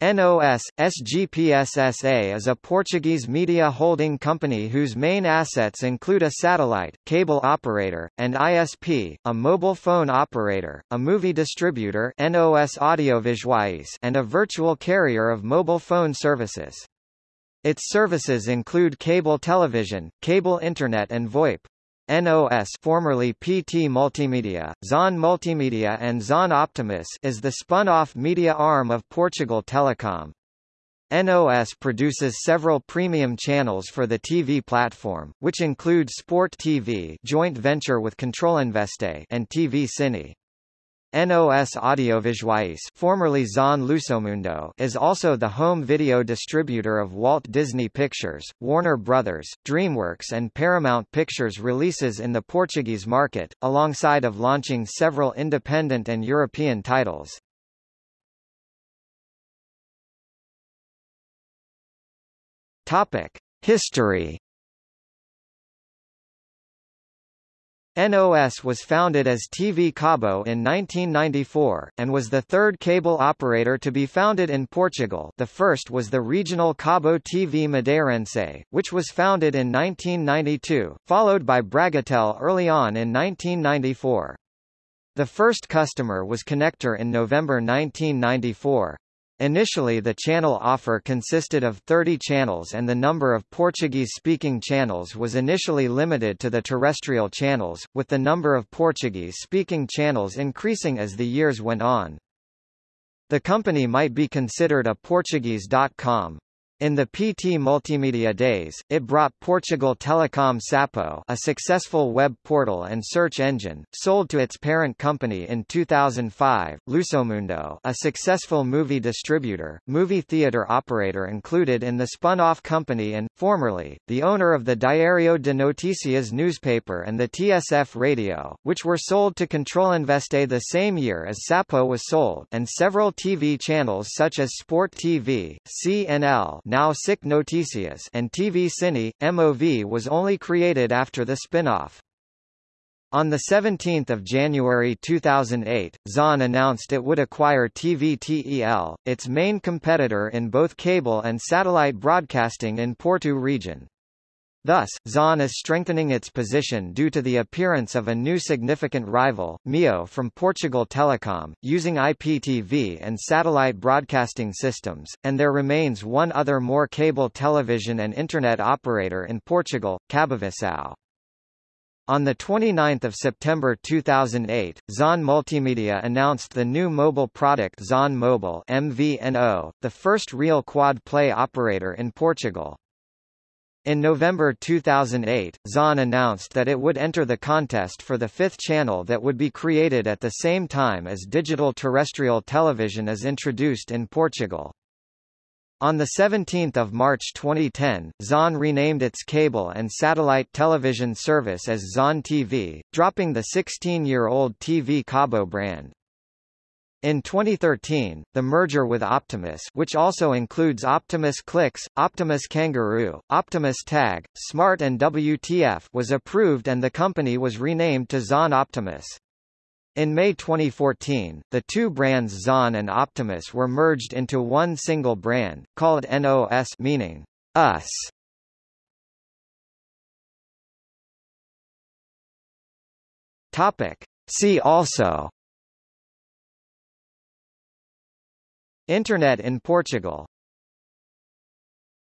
NOS, SGPS is a Portuguese media holding company whose main assets include a satellite, cable operator, and ISP, a mobile phone operator, a movie distributor NOS Audiovisuais and a virtual carrier of mobile phone services. Its services include cable television, cable internet and VoIP. NOS formerly PT Multimedia, Zon Multimedia and Zon Optimus is the spun-off media arm of Portugal Telecom. NOS produces several premium channels for the TV platform, which include Sport TV joint venture with Controlinveste and TV Cine. NOS Audiovisuais formerly Zon Lusomundo is also the home video distributor of Walt Disney Pictures, Warner Brothers, DreamWorks and Paramount Pictures releases in the Portuguese market, alongside of launching several independent and European titles. History NOS was founded as TV Cabo in 1994, and was the third cable operator to be founded in Portugal the first was the regional Cabo TV Madeirense, which was founded in 1992, followed by Bragatel early on in 1994. The first customer was Connector in November 1994. Initially the channel offer consisted of 30 channels and the number of Portuguese-speaking channels was initially limited to the terrestrial channels, with the number of Portuguese-speaking channels increasing as the years went on. The company might be considered a Portuguese.com, in the PT Multimedia days, it brought Portugal Telecom Sapo a successful web portal and search engine, sold to its parent company in 2005, Lusomundo a successful movie distributor, movie theater operator included in the spun-off company and, formerly, the owner of the Diario de Noticias newspaper and the TSF radio, which were sold to Controlinveste the same year as Sapo was sold and several TV channels such as Sport TV, CNL now SIC Noticias and TV Cine, MOV was only created after the spin-off. On 17 January 2008, Zon announced it would acquire TVTEL, its main competitor in both cable and satellite broadcasting in Porto region. Thus, Zon is strengthening its position due to the appearance of a new significant rival, Meo from Portugal Telecom, using IPTV and satellite broadcasting systems, and there remains one other more cable television and internet operator in Portugal, Cabovissão. On 29 September 2008, Zon Multimedia announced the new mobile product Zon Mobile MVNO, the first real quad-play operator in Portugal. In November 2008, Zon announced that it would enter the contest for the fifth channel that would be created at the same time as digital terrestrial television is introduced in Portugal. On 17 March 2010, Zon renamed its cable and satellite television service as Zon TV, dropping the 16-year-old TV Cabo brand. In 2013, the merger with Optimus which also includes Optimus Clix, Optimus Kanguru, Optimus Tag, Smart and WTF was approved and the company was renamed to Zon Optimus. In May 2014, the two brands Zon and Optimus were merged into one single brand, called NOS meaning, us. Topic. See also Internet in Portugal